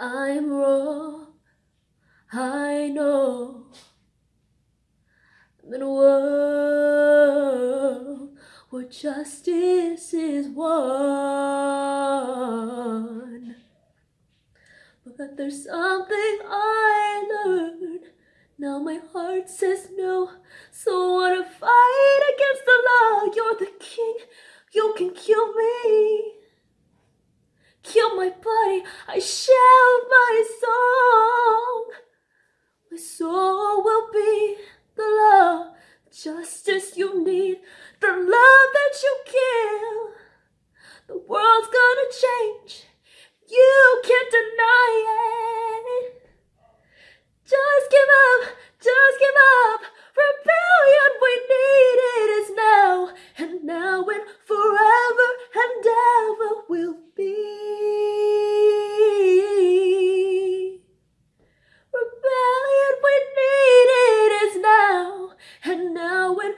I'm wrong, I know. I'm in a world where justice is won. But there's something I learned. Now my heart says no, so wanna fight against the law. You're the king, you can kill me. Kill my body, body I shout my song. My soul will be the love, justice. flowing